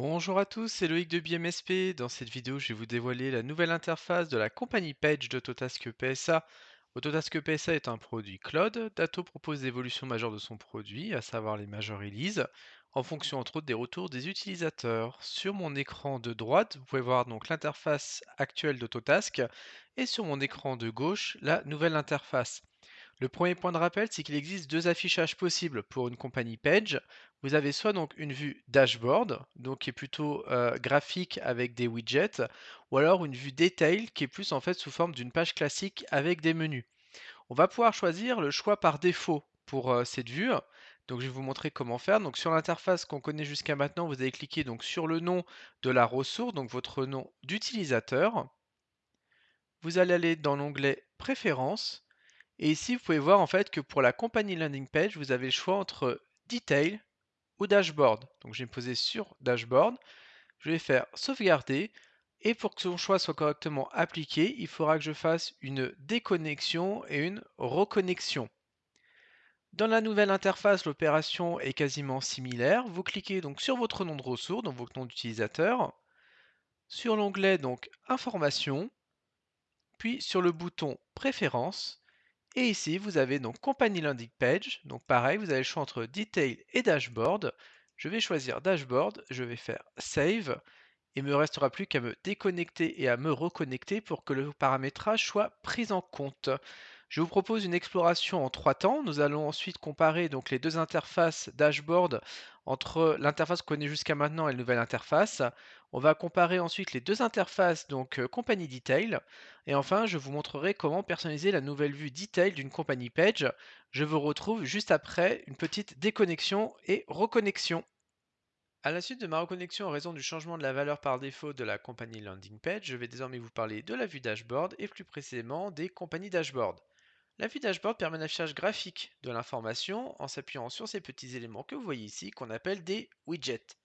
Bonjour à tous, c'est Loïc de BMSP. Dans cette vidéo, je vais vous dévoiler la nouvelle interface de la compagnie Page d'Autotask PSA. Autotask PSA est un produit cloud. Dato propose l'évolution majeure de son produit, à savoir les major releases, en fonction entre autres des retours des utilisateurs. Sur mon écran de droite, vous pouvez voir donc l'interface actuelle d'Autotask et sur mon écran de gauche, la nouvelle interface. Le premier point de rappel, c'est qu'il existe deux affichages possibles pour une compagnie Page. Vous avez soit donc une vue dashboard, donc qui est plutôt euh, graphique avec des widgets, ou alors une vue detail qui est plus en fait sous forme d'une page classique avec des menus. On va pouvoir choisir le choix par défaut pour euh, cette vue. Donc je vais vous montrer comment faire. Donc sur l'interface qu'on connaît jusqu'à maintenant, vous allez cliquer donc sur le nom de la ressource, donc votre nom d'utilisateur. Vous allez aller dans l'onglet Préférences et ici, vous pouvez voir en fait que pour la compagnie landing page, vous avez le choix entre Detail ou Dashboard. Donc je vais me poser sur Dashboard. Je vais faire sauvegarder. Et pour que son choix soit correctement appliqué, il faudra que je fasse une déconnexion et une reconnexion. Dans la nouvelle interface, l'opération est quasiment similaire. Vous cliquez donc sur votre nom de ressource, donc votre nom d'utilisateur, sur l'onglet donc Informations, puis sur le bouton Préférences, et ici, vous avez donc Company Landing Page. Donc pareil, vous avez le choix entre Detail et Dashboard. Je vais choisir Dashboard, je vais faire Save. Il me restera plus qu'à me déconnecter et à me reconnecter pour que le paramétrage soit pris en compte. Je vous propose une exploration en trois temps. Nous allons ensuite comparer donc les deux interfaces dashboard entre l'interface qu'on connaît jusqu'à maintenant et la nouvelle interface. On va comparer ensuite les deux interfaces, donc euh, compagnie detail. Et enfin, je vous montrerai comment personnaliser la nouvelle vue detail d'une compagnie page. Je vous retrouve juste après une petite déconnexion et reconnexion. À la suite de ma reconnexion en raison du changement de la valeur par défaut de la compagnie landing page, je vais désormais vous parler de la vue dashboard et plus précisément des compagnies dashboard. La vue dashboard permet un affichage graphique de l'information en s'appuyant sur ces petits éléments que vous voyez ici qu'on appelle des widgets.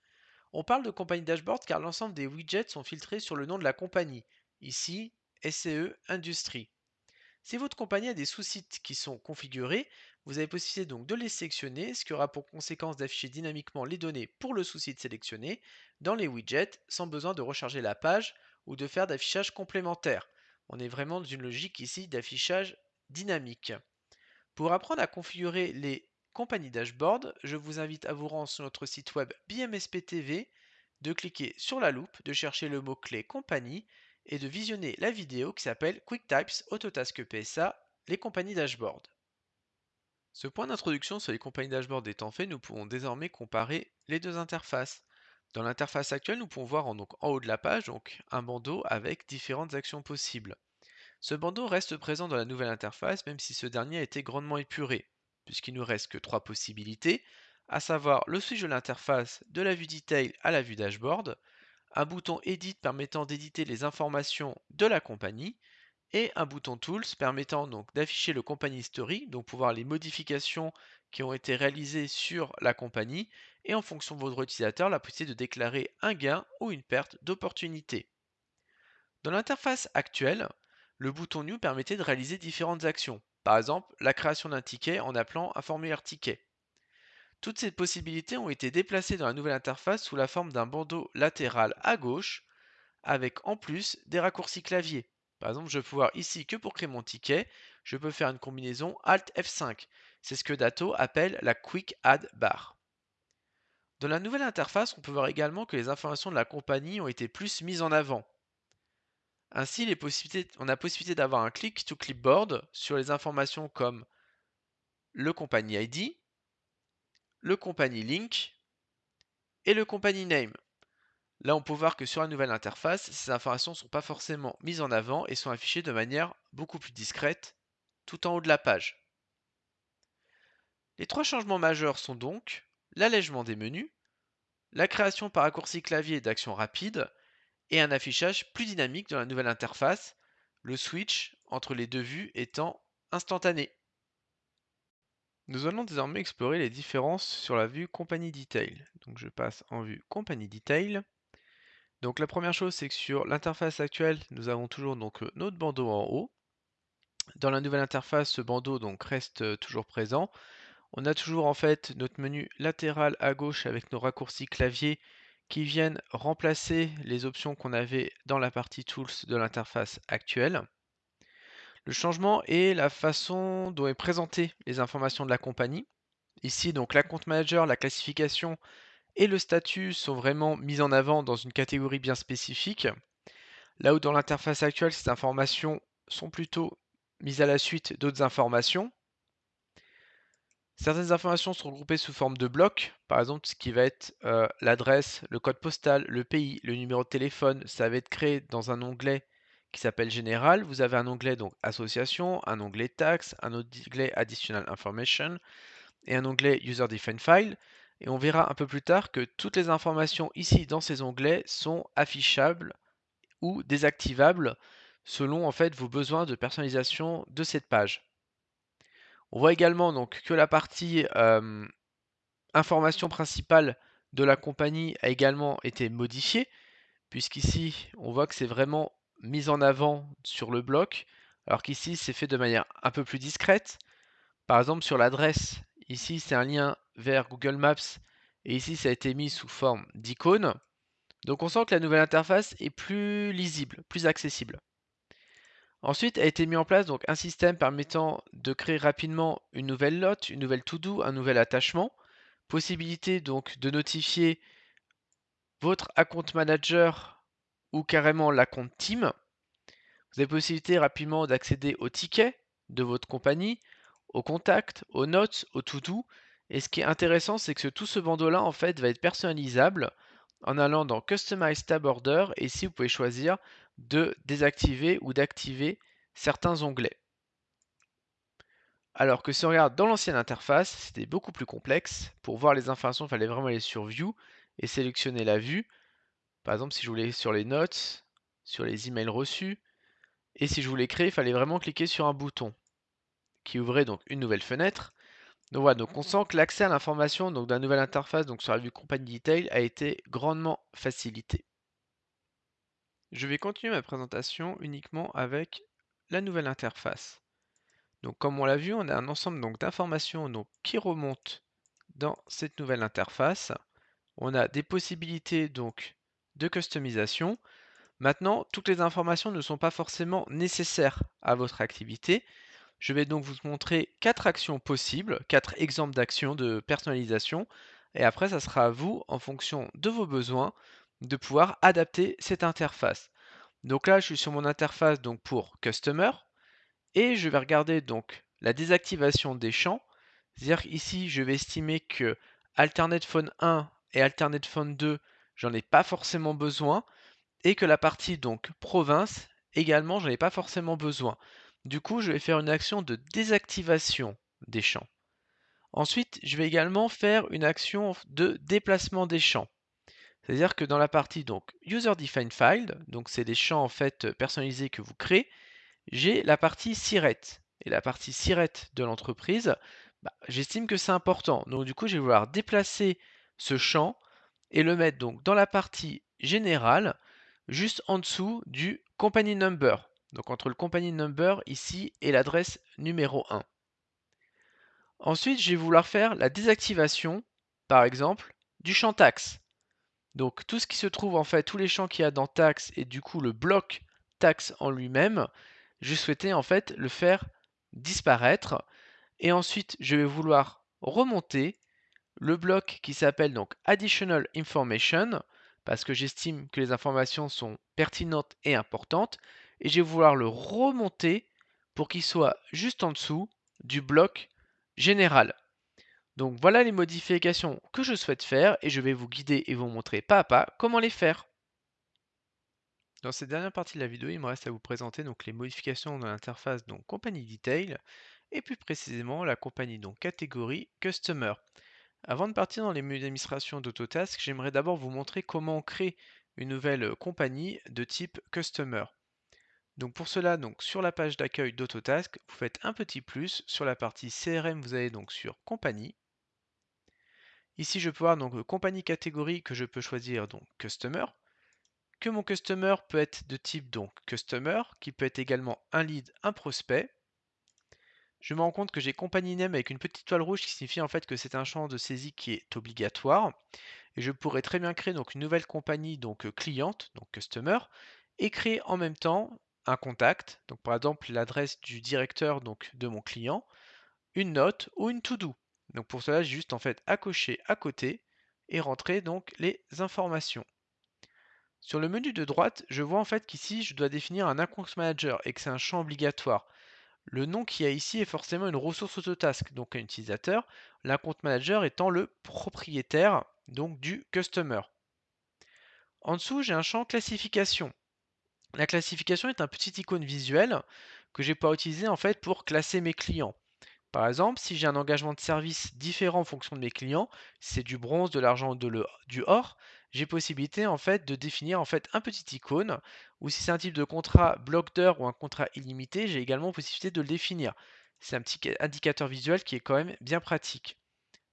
On parle de compagnie dashboard car l'ensemble des widgets sont filtrés sur le nom de la compagnie, ici SCE Industrie. Si votre compagnie a des sous-sites qui sont configurés, vous avez possibilité donc de les sélectionner, ce qui aura pour conséquence d'afficher dynamiquement les données pour le sous-site sélectionné dans les widgets sans besoin de recharger la page ou de faire d'affichage complémentaire. On est vraiment dans une logique ici d'affichage dynamique. Pour apprendre à configurer les compagnies dashboard, je vous invite à vous rendre sur notre site web BMSP TV, de cliquer sur la loupe, de chercher le mot-clé compagnie et de visionner la vidéo qui s'appelle QuickTypes Autotask PSA, les compagnies dashboard. Ce point d'introduction sur les compagnies dashboard étant fait, nous pouvons désormais comparer les deux interfaces. Dans l'interface actuelle, nous pouvons voir en, haut de la page un bandeau avec différentes actions possibles. Ce bandeau reste présent dans la nouvelle interface même si ce dernier a été grandement épuré, puisqu'il nous reste que trois possibilités, à savoir le switch de l'interface de la vue detail à la vue dashboard, un bouton Edit permettant d'éditer les informations de la compagnie, et un bouton Tools permettant donc d'afficher le compagnie history, donc pour voir les modifications qui ont été réalisées sur la compagnie, et en fonction de votre utilisateur, la possibilité de déclarer un gain ou une perte d'opportunité. Dans l'interface actuelle, le bouton New permettait de réaliser différentes actions, par exemple la création d'un ticket en appelant un formulaire ticket. Toutes ces possibilités ont été déplacées dans la nouvelle interface sous la forme d'un bandeau latéral à gauche, avec en plus des raccourcis clavier. Par exemple, je peux pouvoir ici que pour créer mon ticket, je peux faire une combinaison Alt F5. C'est ce que Dato appelle la Quick Add Bar. Dans la nouvelle interface, on peut voir également que les informations de la compagnie ont été plus mises en avant. Ainsi, on a possibilité d'avoir un click to clipboard sur les informations comme le compagnie ID, le compagnie link et le compagnie name. Là, on peut voir que sur la nouvelle interface, ces informations ne sont pas forcément mises en avant et sont affichées de manière beaucoup plus discrète tout en haut de la page. Les trois changements majeurs sont donc l'allègement des menus, la création par raccourci clavier d'actions rapides et un affichage plus dynamique dans la nouvelle interface, le switch entre les deux vues étant instantané. Nous allons désormais explorer les différences sur la vue compagnie detail. Donc je passe en vue compagnie detail. Donc la première chose c'est que sur l'interface actuelle, nous avons toujours donc notre bandeau en haut. Dans la nouvelle interface, ce bandeau donc reste toujours présent. On a toujours en fait notre menu latéral à gauche avec nos raccourcis clavier qui viennent remplacer les options qu'on avait dans la partie Tools de l'interface actuelle. Le changement est la façon dont est présentée les informations de la compagnie. Ici, donc, la compte manager, la classification et le statut sont vraiment mis en avant dans une catégorie bien spécifique. Là où dans l'interface actuelle, ces informations sont plutôt mises à la suite d'autres informations. Certaines informations sont regroupées sous forme de blocs, par exemple ce qui va être euh, l'adresse, le code postal, le pays, le numéro de téléphone, ça va être créé dans un onglet qui s'appelle Général. Vous avez un onglet donc Association, un onglet Tax, un onglet Additional Information et un onglet User Defined File. Et on verra un peu plus tard que toutes les informations ici dans ces onglets sont affichables ou désactivables selon en fait vos besoins de personnalisation de cette page. On voit également donc que la partie information principale de la compagnie a également été modifiée, puisqu'ici on voit que c'est vraiment mis en avant sur le bloc, alors qu'ici c'est fait de manière un peu plus discrète. Par exemple sur l'adresse, ici c'est un lien vers Google Maps, et ici ça a été mis sous forme d'icône. Donc on sent que la nouvelle interface est plus lisible, plus accessible. Ensuite a été mis en place donc un système permettant de créer rapidement une nouvelle note, une nouvelle to-do, un nouvel attachement. Possibilité donc de notifier votre account manager ou carrément l'account team. Vous avez possibilité rapidement d'accéder aux tickets de votre compagnie, aux contacts, aux notes, aux to-do. Et ce qui est intéressant, c'est que tout ce bandeau-là en fait va être personnalisable en allant dans Customize Tab Order et ici vous pouvez choisir de désactiver ou d'activer certains onglets. Alors que si on regarde dans l'ancienne interface, c'était beaucoup plus complexe. Pour voir les informations, il fallait vraiment aller sur View et sélectionner la vue. Par exemple, si je voulais sur les notes, sur les emails reçus, et si je voulais créer, il fallait vraiment cliquer sur un bouton qui ouvrait donc une nouvelle fenêtre. Donc voilà, donc on sent que l'accès à l'information d'un nouvelle interface donc sur la vue compagnie detail a été grandement facilité. Je vais continuer ma présentation uniquement avec la nouvelle interface. Donc comme on l'a vu, on a un ensemble d'informations qui remontent dans cette nouvelle interface. On a des possibilités donc de customisation. Maintenant, toutes les informations ne sont pas forcément nécessaires à votre activité. Je vais donc vous montrer quatre actions possibles, quatre exemples d'actions de personnalisation. Et après, ça sera à vous, en fonction de vos besoins, de pouvoir adapter cette interface. Donc là, je suis sur mon interface donc pour Customer et je vais regarder donc la désactivation des champs. C'est-à-dire ici, je vais estimer que Alternate Phone 1 et Alternate Phone 2, j'en ai pas forcément besoin et que la partie donc province également, j'en ai pas forcément besoin. Du coup, je vais faire une action de désactivation des champs. Ensuite, je vais également faire une action de déplacement des champs. C'est-à-dire que dans la partie donc User Defined File, donc c'est des champs en fait personnalisés que vous créez, j'ai la partie SIRET. Et la partie SIRET de l'entreprise, bah, j'estime que c'est important. Donc du coup, je vais vouloir déplacer ce champ et le mettre donc dans la partie générale, juste en dessous du company number. Donc entre le company number ici et l'adresse numéro 1. Ensuite, je vais vouloir faire la désactivation, par exemple, du champ taxe. Donc tout ce qui se trouve en fait, tous les champs qu'il y a dans taxe et du coup le bloc taxe en lui-même, je souhaitais en fait le faire disparaître. Et ensuite, je vais vouloir remonter le bloc qui s'appelle donc Additional Information parce que j'estime que les informations sont pertinentes et importantes. Et je vais vouloir le remonter pour qu'il soit juste en dessous du bloc général. Donc voilà les modifications que je souhaite faire et je vais vous guider et vous montrer pas à pas comment les faire. Dans cette dernière partie de la vidéo, il me reste à vous présenter donc les modifications dans l'interface compagnie detail et plus précisément la compagnie donc catégorie customer. Avant de partir dans les menus d'administration d'Autotask, j'aimerais d'abord vous montrer comment on crée une nouvelle compagnie de type customer. Donc pour cela, sur la page d'accueil d'Autotask, vous faites un petit plus. Sur la partie CRM, vous allez donc sur compagnie. Ici, je peux voir donc compagnie catégorie que je peux choisir donc customer. Que mon customer peut être de type donc customer, qui peut être également un lead, un prospect. je me rends compte que j'ai compagnie name avec une petite toile rouge qui signifie en fait que c'est un champ de saisie qui est obligatoire. Et je pourrais très bien créer donc une nouvelle compagnie donc euh, cliente, donc customer, et créer en même temps un contact, donc par exemple l'adresse du directeur donc de mon client, une note ou une to-do. Donc pour cela, j'ai juste en fait à cocher à côté et rentrer donc les informations. Sur le menu de droite, je vois en fait qu'ici, je dois définir un account manager et que c'est un champ obligatoire. Le nom qu'il y a ici est forcément une ressource Autotask, donc un utilisateur, l'account manager étant le propriétaire donc du customer. En dessous, j'ai un champ classification. La classification est un petit icône visuel que j'ai pas utilisé en fait pour classer mes clients. Par exemple, si j'ai un engagement de service différent en fonction de mes clients, c'est du bronze, de l'argent ou du or, j'ai possibilité en fait de définir en fait un petit icône ou si c'est un type de contrat bloc d'heures ou un contrat illimité, j'ai également possibilité de le définir. C'est un petit indicateur visuel qui est quand même bien pratique.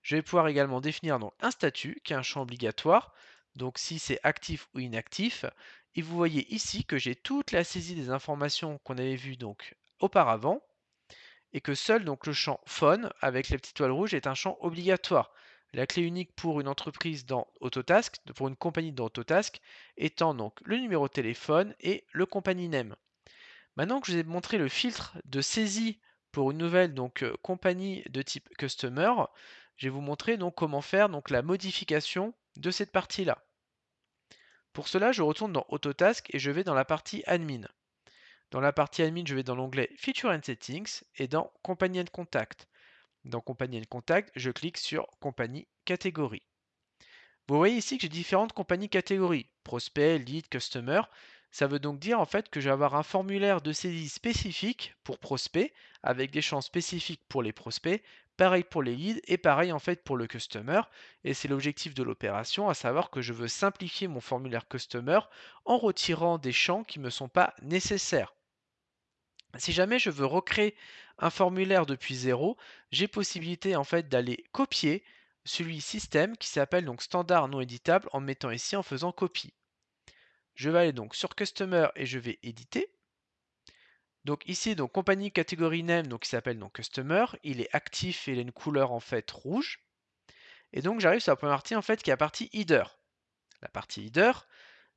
Je vais pouvoir également définir donc un statut qui est un champ obligatoire, donc si c'est actif ou inactif. Et vous voyez ici que j'ai toute la saisie des informations qu'on avait vues donc auparavant et que seul le champ phone avec les petites toiles rouges est un champ obligatoire. La clé unique pour une entreprise dans Autotask, pour une compagnie dans Autotask, étant donc le numéro de téléphone et le compagnie name. Maintenant que je vous ai montré le filtre de saisie pour une nouvelle donc euh, compagnie de type customer, je vais vous montrer donc comment faire donc la modification de cette partie-là. Pour cela, je retourne dans Autotask et je vais dans la partie admin. Dans la partie admin, je vais dans l'onglet Feature and Settings et dans Company and Contact. Dans Compagnie and Contact, je clique sur Compagnie catégorie. Vous voyez ici que j'ai différentes compagnies catégories, prospect, lead, customer. Ça veut donc dire en fait que je vais avoir un formulaire de saisie spécifique pour prospect, avec des champs spécifiques pour les prospects, pareil pour les leads et pareil en fait pour le customer. Et c'est l'objectif de l'opération, à savoir que je veux simplifier mon formulaire customer en retirant des champs qui ne me sont pas nécessaires. Si jamais je veux recréer un formulaire depuis zéro, j'ai possibilité en fait d'aller copier celui système qui s'appelle donc standard non éditable en mettant ici en faisant copie. Je vais aller donc sur Customer et je vais éditer. Donc ici, donc compagnie catégorie name, donc qui s'appelle donc Customer, il est actif et il a une couleur en fait rouge. Et donc j'arrive sur la première partie en fait qui est la partie header. La partie header,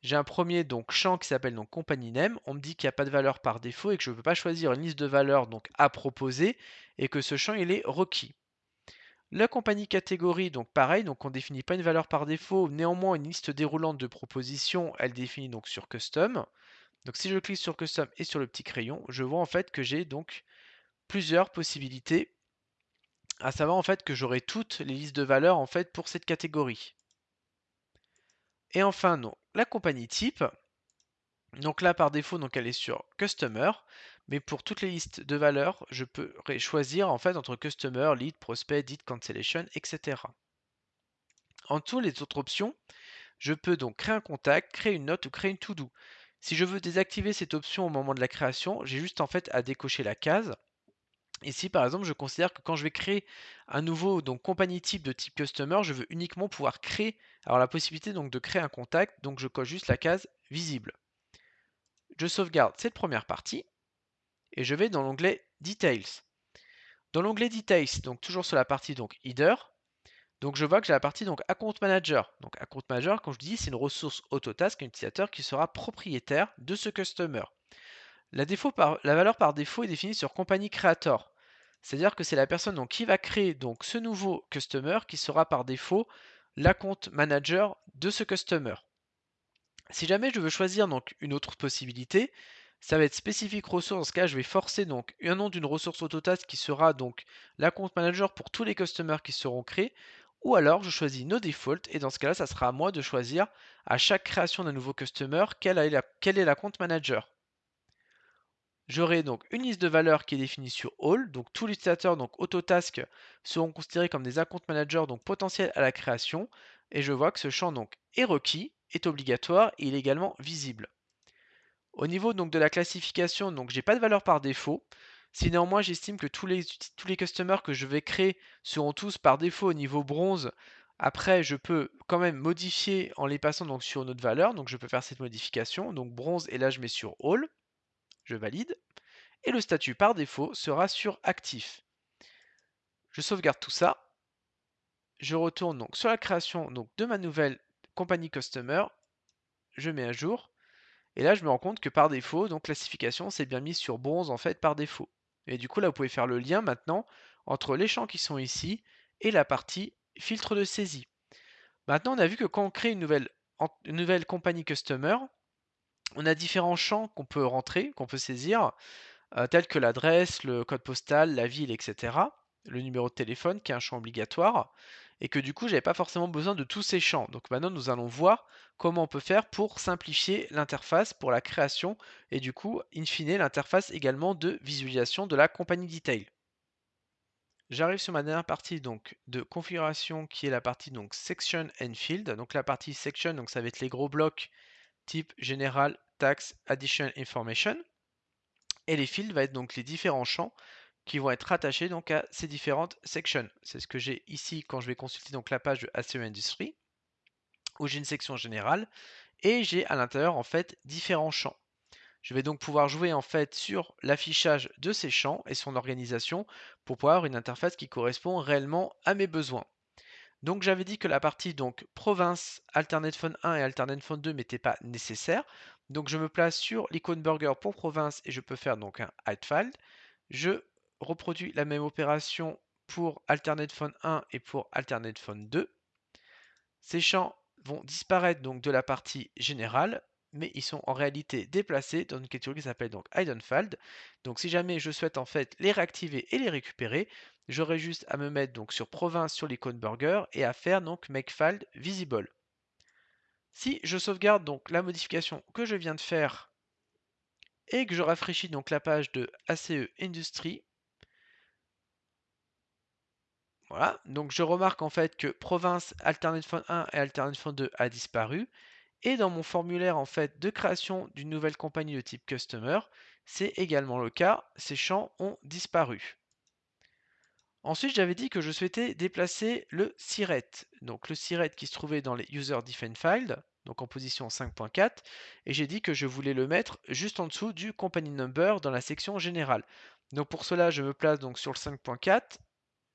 j'ai un premier donc champ qui s'appelle donc compagnie name. On me dit qu'il n'y a pas de valeur par défaut et que je ne peux pas choisir une liste de valeurs donc à proposer et que ce champ il est requis. La compagnie catégorie, donc pareil, donc on ne définit pas une valeur par défaut, néanmoins une liste déroulante de propositions, elle définit donc sur custom. Donc si je clique sur custom et sur le petit crayon, je vois en fait que j'ai donc plusieurs possibilités, à savoir en fait que j'aurai toutes les listes de valeurs en fait pour cette catégorie. Et enfin, non, la compagnie type. Donc là, par défaut, donc elle est sur Customer. Mais pour toutes les listes de valeurs, je peux choisir en fait entre Customer, Lead, Prospect, Lead, Cancellation, etc. En dessous, les autres options, je peux donc créer un contact, créer une note ou créer une to-do. Si je veux désactiver cette option au moment de la création, j'ai juste en fait à décocher la case. Ici, par exemple, je considère que quand je vais créer un nouveau donc compagnie type de type customer, je veux uniquement pouvoir créer, la possibilité donc de créer un contact, donc je coche juste la case visible. Je sauvegarde cette première partie et je vais dans l'onglet Details. Dans l'onglet Details, donc toujours sur la partie donc Header, donc je vois que j'ai la partie donc Account Manager. Donc Account Manager, quand je dis, c'est une ressource Autotask, un utilisateur qui sera propriétaire de ce customer. La, la valeur par défaut est définie sur Compagnie Creator. C'est-à-dire que c'est la personne donc, qui va créer donc ce nouveau customer qui sera par défaut l'account manager de ce customer. Si jamais je veux choisir une autre possibilité, ça va être spécifique ressource. Dans ce cas, je vais forcer donc un nom d'une ressource Autotask qui sera donc l'account manager pour tous les customers qui seront créés. Ou alors, je choisis no default et dans ce cas-là, ça sera à moi de choisir à chaque création d'un nouveau customer quel est, la, quel est l'account manager. J'aurai donc une liste de valeurs qui est définie sur All, donc tous les utilisateurs donc Autotask seront considérés comme des account managers donc potentiels à la création, et je vois que ce champ donc est requis, est obligatoire et il est également visible. Au niveau donc de la classification, donc j'ai pas de valeur par défaut. Si néanmoins j'estime que tous les, tous les customers que je vais créer seront tous par défaut au niveau bronze, après je peux quand même modifier en les passant donc sur une autre valeur, donc je peux faire cette modification, donc bronze et là je mets sur All je valide, et le statut par défaut sera sur actif. Je sauvegarde tout ça. Je retourne donc sur la création donc, de ma nouvelle compagnie customer. Je mets à jour. Et là, je me rends compte que par défaut, donc classification, c'est bien mis sur bronze en fait par défaut. Et du coup, là, vous pouvez faire le lien maintenant entre les champs qui sont ici et la partie filtre de saisie. Maintenant, on a vu que quand on crée une nouvelle, une nouvelle compagnie customer, on a différents champs qu'on peut rentrer, qu'on peut saisir, euh, tels que l'adresse, le code postal, la ville, etc. Le numéro de téléphone, qui est un champ obligatoire, et que du coup, j'avais pas forcément besoin de tous ces champs. Donc maintenant, nous allons voir comment on peut faire pour simplifier l'interface pour la création, et du coup, in fine, l'interface également de visualisation de la compagnie detail. J'arrive sur ma dernière partie donc de configuration qui est la partie donc section and field. Donc la partie section, donc ça va être les gros blocs type général, tax, addition information. Et les fields va être donc les différents champs qui vont être rattachés donc à ces différentes sections. C'est ce que j'ai ici quand je vais consulter donc la page de ACE Industry où j'ai une section générale et j'ai à l'intérieur en fait différents champs. Je vais donc pouvoir jouer en fait sur l'affichage de ces champs et son organisation pour pouvoir avoir une interface qui correspond réellement à mes besoins. Donc j'avais dit que la partie donc province Alternate Phone 1 et Alternate Phone 2 n'était pas nécessaire. Donc je me place sur l'icône burger pour province et je peux faire donc un file. Je reproduis la même opération pour Alternate Phone 1 et pour Alternate Phone 2. Ces champs vont disparaître donc de la partie générale, mais ils sont en réalité déplacés dans une catégorie qui s'appelle donc Donc si jamais je souhaite en fait les réactiver et les récupérer, j'aurai juste à me mettre donc sur province sur l'icône burger et à faire donc make file visible. Si je sauvegarde donc la modification que je viens de faire et que je rafraîchis donc la page de ACE Industry, voilà, donc je remarque en fait que province Alternate Phone 1 et Alternate Phone 2 a disparu. Et dans mon formulaire en fait de création d'une nouvelle compagnie de type Customer, c'est également le cas, ces champs ont disparu. Ensuite, j'avais dit que je souhaitais déplacer le siret. Donc le siret qui se trouvait dans les User Defined Files, donc en position 5.4, et j'ai dit que je voulais le mettre juste en dessous du company number dans la section générale. Donc pour cela, je me place donc sur le 5.4,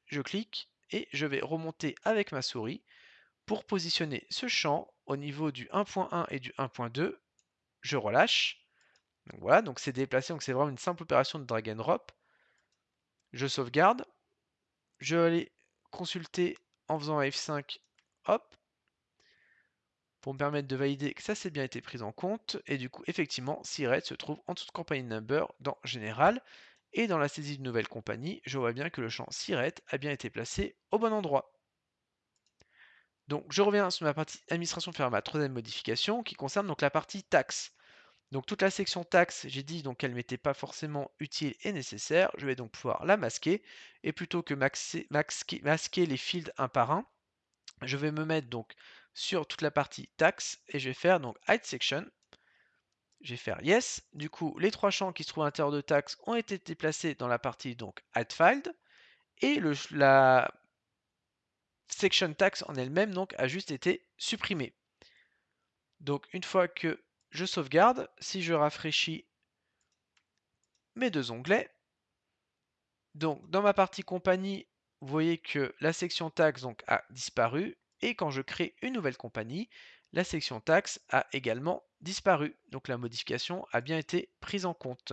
je clique et je vais remonter avec ma souris pour positionner ce champ au niveau du 1.1 et du 1.2. Je relâche. Donc voilà, donc c'est déplacé, donc c'est vraiment une simple opération de drag and drop. Je sauvegarde, je vais aller consulter en faisant F5, hop, pour me permettre de valider que ça s'est bien été pris en compte. Et du coup, effectivement, Siret se trouve en dessous de compagnie number dans Général. Et dans la saisie de nouvelle compagnie, je vois bien que le champ Siret a bien été placé au bon endroit. Donc je reviens sur ma partie administration faire ma troisième modification qui concerne donc la partie taxe. Donc toute la section taxe, j'ai dit donc qu'elle m'était pas forcément utile et nécessaire. Je vais donc pouvoir la masquer. Et plutôt que masquer, les fields un par un, je vais me mettre donc sur toute la partie taxe et je vais faire donc hide section. Je vais faire yes. Du coup, les trois champs qui se trouvent à l'intérieur de taxe ont été déplacés dans la partie donc hide filed. Et la section tax en elle-même donc a juste été supprimée. Donc une fois que je sauvegarde, si je rafraîchis mes deux onglets, donc dans ma partie compagnie, vous voyez que la section taxe a disparu et quand je crée une nouvelle compagnie, la section taxe a également disparu. Donc la modification a bien été prise en compte.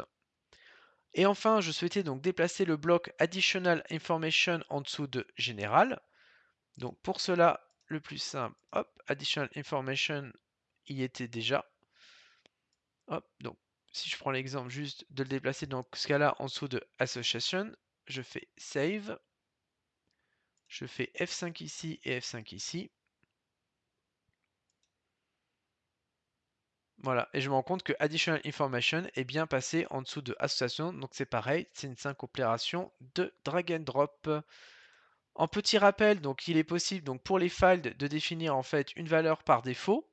Et enfin, je souhaitais donc déplacer le bloc Additional Information en dessous de Général. Donc pour cela, le plus simple, hop, Additional Information y était déjà. Donc si je prends l'exemple juste de le déplacer dans ce cas-là en dessous de Association, je fais Save. Je fais F5 ici et F5 ici. Voilà, et je me rends compte que Additional Information est bien passé en dessous de Association, donc c'est pareil, c'est une simple opération de drag and drop. En petit rappel, donc il est possible donc pour les files de définir en fait une valeur par défaut.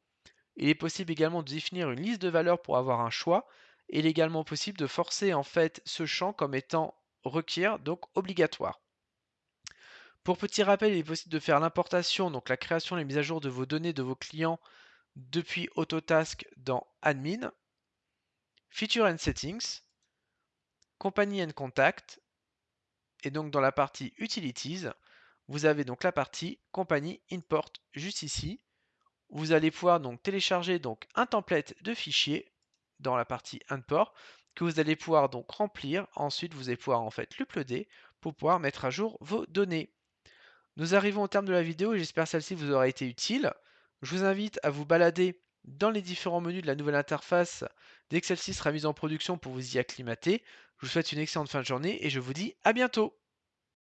Il est possible également de définir une liste de valeurs pour avoir un choix. Il est également possible de forcer en fait ce champ comme étant requiert, donc obligatoire. Pour petit rappel, il est possible de faire l'importation, donc la création et la mise à jour de vos données de vos clients depuis Autotask dans Admin, Feature and Settings, Company and Contact, Et donc dans la partie Utilities, vous avez donc la partie Compagnie Import juste ici. Vous allez pouvoir donc télécharger donc un template de fichier dans la partie Import que vous allez pouvoir donc remplir. Ensuite, vous allez pouvoir en fait l'uploader pour pouvoir mettre à jour vos données. Nous arrivons au terme de la vidéo et j'espère celle-ci vous aura été utile. Je vous invite à vous balader dans les différents menus de la nouvelle interface dès que celle-ci sera mise en production pour vous y acclimater. Je vous souhaite une excellente fin de journée et je vous dis à bientôt